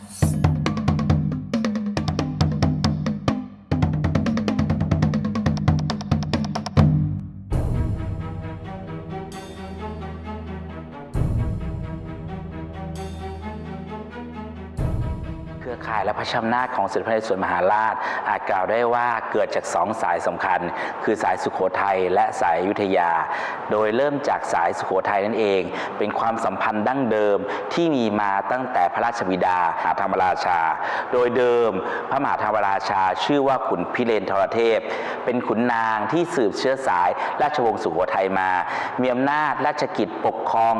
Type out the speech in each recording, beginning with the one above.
Thank you. รือข่ายและพระชำนาจของสมเด็จพระนเรศวรมหาราช อาจกล่าวได้ว่าเกิดจากสองสายสำคัญ คือสายสุโขทัยและสายอยุธยา โดยเริ่มจากสายสุโขทัยนั่นเอง เป็นความสัมพันธ์ดั้งเดิมที่มีมาตั้งแต่พระราชบิดาหาธรรมราชา โดยเดิมพระมหาธรรมราชา ชื่อว่าขุนพิเรนทรเทพ เป็นขุนนางที่สืบเชื้อสายราชวงศ์สุโขทัยมา มีอำนาจราชกิจปกครอง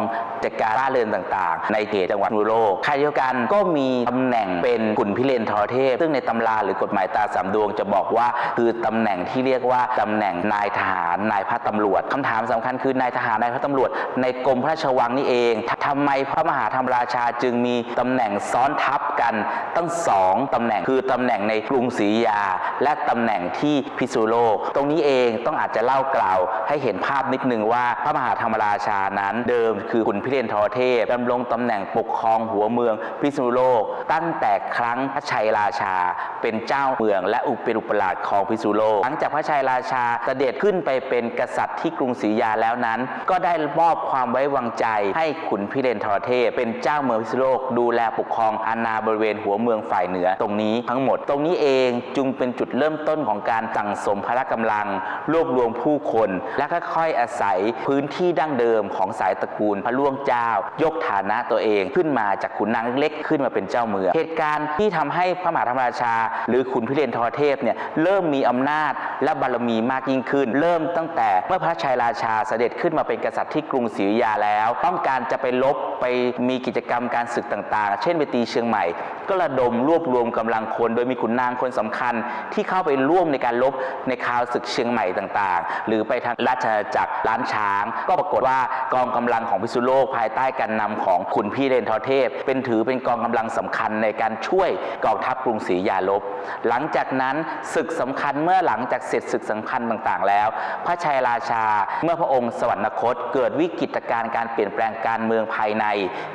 จัดการบ้านเรือนต่าง ๆ ในเขตจังหวัดนุโลกขณะเดียวกันก็มีตำแหน่งเป็นขุนพิเรนทรเทพ ซึ่งในตำราหรือกฎหมายตาสามดวงจะบอกว่าคือตำแหน่งที่เรียกว่าตำแหน่งนายทหารนายพระตำรวจคำถามสำคัญคือนายทหารนายพระตำรวจ ในกรมพระราชวังนี่เองทำไมพระมหาธรรมราชาจึงมีตำแหน่งซ้อนทับกันตั้งสองตำแหน่งคือตำแหน่งในกรุงศรียา และตำแหน่งที่พิษณุโลก ตรงนี้เองต้องอาจจะเล่ากล่าวให้เห็นภาพนิดนึงว่าพระมหาธรรมราชานั้น เดิมคือขุนพิเรนทรเทพดำรงตำแหน่งปกครองหัวเมืองพิษณุโลก ตั้งแต่ครั้งพระชัยราชา เป็นเจ้าเมืองและอุปเป็นอุปราชของพิษุโลก หลังจากพระชัยราชาเสด็จขึ้นไปเป็นกษัตริย์ที่กรุงศรีอยาแล้วนั้น ก็ได้มอบความไว้วางใจให้ขุนพิเรนทรเทพ เป็นเจ้าเมืองพิษุโลก ดูแลปกครองอาณาบริเวณหัวเมืองฝ่ายเหนือตรงนี้ทั้งหมด ตรงนี้เองจึงเป็นจุดเริ่มต้นของการสั่งสมพละกำลัง รวบรวมผู้คน และค่อยๆอาศัยพื้นที่ดั้งเดิมของสายตระกูลพระล่วงเจ้า ยกฐานะตัวเองขึ้นมาจากขุนนางเล็กขึ้นมาเป็นเจ้าเมืองเหตุการณ์ที่ทำให้พระมหาธรรมราชา หรือขุนพิเรนทรเทพเนี่ยเริ่มมีอำนาจและบารมีมากยิ่งขึ้น เริ่มตั้งแต่เมื่อพระชัยราชาเสด็จขึ้นมาเป็นกษัตริย์ที่กรุงศรีอยุธยาแล้ว ต้องการจะไปลบไปมีกิจกรรมการศึกต่างๆ เช่นไปตีเชียงใหม่ ก็ระดมรวบรวมกำลังคน โดยมีขุนนางคนสำคัญที่เข้าไปร่วมในการลบในคราวศึกเชียงใหม่ต่างๆ หรือไปทางราชอาณาจักรล้านช้าง ก็ปรากฏว่ากองกำลังของพิษุโลกภายใต้การนำของขุนพี่เรนทรเทพ เป็นถือเป็นกองกำลังสำคัญในการช่วยกองทัพกรุงศรีอยาลบ หลังจากนั้นศึกสำคัญเมื่อหลังจากเสร็จศึกสำคัญต่างๆ แล้ว พระชัยราชาเมื่อพระองค์สวรรคต เกิดวิกฤตการณ์การเปลี่ยนแปลงการเมืองภายใน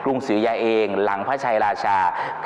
กรุงศรีอยุธยาเอง หลังพระชัยราชา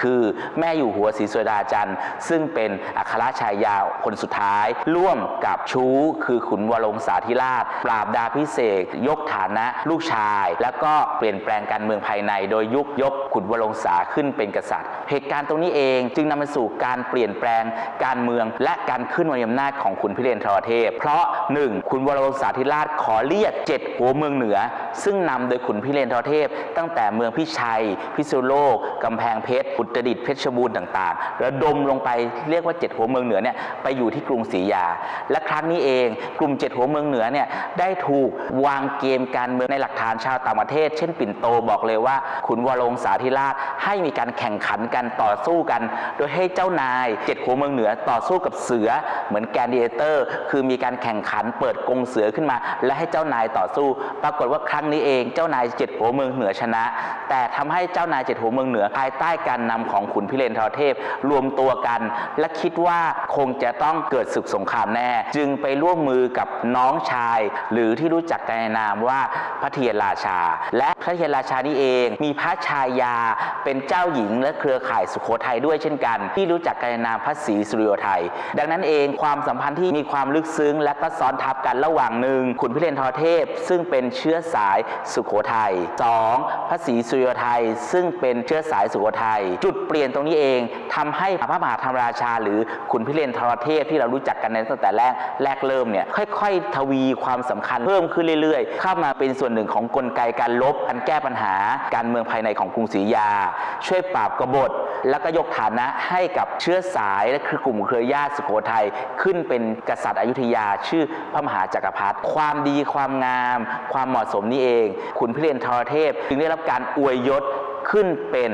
คือแม่อยู่หัวศรีสุดาจันทร์ ซึ่งเป็นอัครชายาคนสุดท้าย ร่วมกับชู้ คือขุนวรงศาธิราช ปราบดาพิเศษยกฐานะลูกชาย แล้วก็เปลี่ยนแปลงการเมืองภายใน โดยยุคยกขุนวรงศาขึ้นเป็นกษัตริย์เหตุการณ์ตรงนี้เอง จึงนำมาสู่การเปลี่ยนแปลงการเมือง และการขึ้นมามีอำนาจของขุนพิเรนทรเทพ เพราะ 1. ขุนวรวงศาธิราชขอเรียกเจ็ดหัวเมืองเหนือ ซึ่งนำโดยขุนพิเรนทรเทพ ตั้งแต่เมืองพิชัย พิษณุโลกกำแพงเพชรอุตรดิตถ์เพชรบูรณ์ต่างๆ ระดมลงไปเรียกว่าเจ็ดหัวเมืองเหนือเนี่ยไปอยู่ที่กรุงศรีอยา และครั้งนี้เองกลุ่มเจ็ดหัวเมืองเหนือเนี่ยได้ถูกวางเกมการเมืองในหลักฐานชาวต่างประเทศ เช่นปิ่นโตบอกเลยว่าขุนวรวงศาธิราชให้มีการแข่งขันกันต่อสู้กัน โดยให้เจ้านายเจ็ดหัวเมืองเหนือต่อสู้กับเสือเหมือนแกนดิเอเตอร์ คือมีการแข่งขันเปิดกรงเสือขึ้นมา และให้เจ้านายต่อสู้ ปรากฏว่าครั้งนี้เองเจ้านายเจ็ดหัวเมืองเหนือชนะ แต่ทำให้เจ้านายเจ็ดหัวเมืองเหนือภายใต้การนำของขุนพิเรนทรเทพ รวมตัวกัน และคิดว่าคงจะต้องเกิดศึกสงครามแน่ จึงไปร่วมมือกับน้องชาย หรือที่รู้จักกันในนามว่าพระเทียนราชา และพระเทียนราชานี่เอง มีพระชายาเป็นเจ้าหญิงและเครือข่ายสุขโขทัยด้วยเช่นกัน ที่รู้จักกันในนามพระศรีสุริโยไทย ดังนั้นเองความสัมพันธ์ที่มีความลึกซึ้ง และก็ซ้อนทับกันระหว่างหนึ่งขุนพิเรนทรเทพ ซึ่งเป็นเชื้อสายสุโขทัย 2. พระศรีสุริโยไทย ซึ่งเป็นเชื้อสายสุโขทัย จุดเปลี่ยนตรงนี้เองทำให้พระมหาธรรมราชา หรือขุนพิเรนทรเทพที่เรารู้จักกันในตั้งแต่แรกแรกเริ่มเนี่ยค่อยๆ ทวีความสำคัญเพิ่มขึ้นเรื่อยๆ เข้ามาเป็นส่วนหนึ่งของกลไกการลบการแก้ปัญหาการเมืองภายในของกรุงศรีอยุธยา ช่วยปราบกบฏแล้แล้วก็ยกฐานะให้กับเชื้อสายและคือกลุ่มเครือญาติสุโขทัยขึ้นเป็นกษัตริย์อยุธยา ชื่อพระมหาจักรพรรดิความดีความงาม ความเหมาะสมนี้เองขุนพิเรนทรเทพ จึงได้รับการอวยยศขึ้นเป็น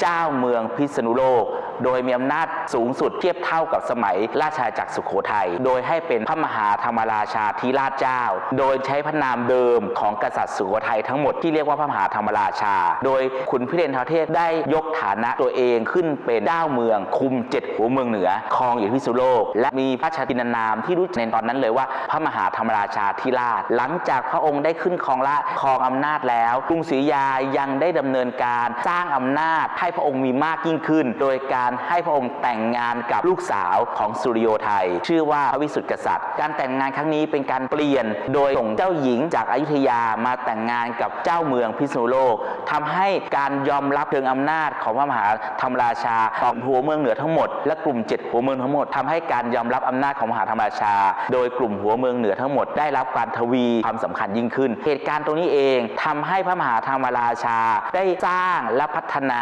เจ้าเมืองพิษณุโลก โดยมีอำนาจสูงสุดเทียบเท่ากับสมัยราชอาณาจักรสุโขทัย โดยให้เป็นพระมหาธรรมราชาธิราชเจ้า โดยใช้พระนามเดิมของกษัตริย์สุโขทัยทั้งหมดที่เรียกว่าพระมหาธรรมราชา โดยขุนพิเรนทรเทพได้ยกฐานะตัวเองขึ้นเป็นเจ้าเมือง คุมเจ็ดหัวเมืองเหนือครองอยู่ที่พิษณุโลก และมีพระชาตินานามที่รู้จักในตอนนั้นเลยว่า พระมหาธรรมราชาธิราช หลังจากพระองค์ได้ขึ้นครองราชย์ครองอำนาจแล้วกรุงศรีอยุธยายังได้ดำเนินการสร้างอำนาจให้พระองค์มีมากยิ่งขึ้น โดยการให้พระองค์แต่งงานกับลูกสาวของสุริโยไทย ชื่อว่าพระวิสุทธิกษัตริย์ การแต่งงานครั้งนี้เป็นการเปลี่ยน โดยส่งเจ้าหญิงจากอายุทยามาแต่งงานกับเจ้าเมืองพิษณุโลกทำให้การยอมรับเชิงอำนาจของพระมหาธรรมราชาของหัวเมืองเหนือทั้งหมด และกลุ่มเจ็ดหัวเมืองทั้งหมดทำให้การยอมรับอำนาจของมหาธรรมราชา โดยกลุ่มหัวเมืองเหนือทั้งหมดได้รับการทวีความสำคัญยิ่งขึ้น เหตุการณ์ตรงนี้เองทำให้พระมหาธรรมราชาได้สร้างและพัฒนา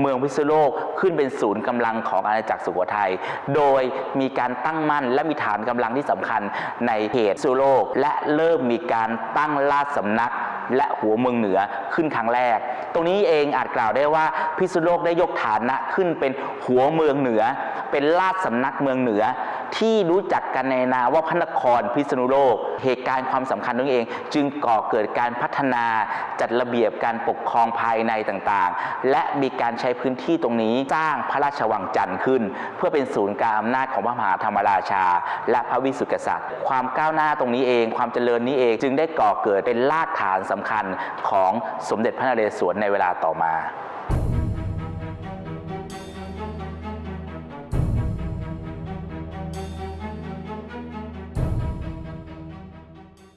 เมืองพิษณุโลกขึ้นเป็นศูนย์กำลังของอาณาจักรสุโขทัย โดยมีการตั้งมั่นและมีฐานกำลังที่สำคัญในเขตสุโลก และเริ่มมีการตั้งราชสำนักและหัวเมืองเหนือขึ้นครั้งแรก ตรงนี้เองอาจกล่าวได้ว่าพิษณุโลกได้ยกฐานะขึ้นเป็นหัวเมืองเหนือ เป็นราชสำนักเมืองเหนือ ที่รู้จักกันในนามว่าพระนครพิษณุโลก เหตุการณ์ความสำคัญตรงนี้เอง จึงก่อเกิดการพัฒนาจัดระเบียบการปกครองภายในต่างๆ และมีการใช้พื้นที่ตรงนี้สร้างพระราชวังจันทร์ขึ้น เพื่อเป็นศูนย์กลางอำนาจของพระมหาธรรมราชา และพระวิสุทธิกษัตริย์ ความก้าวหน้าตรงนี้เอง ความเจริญนี้เองจึงได้ก่อเกิดเป็นรากฐานสำคัญของสมเด็จพระนเรศวรในเวลาต่อมา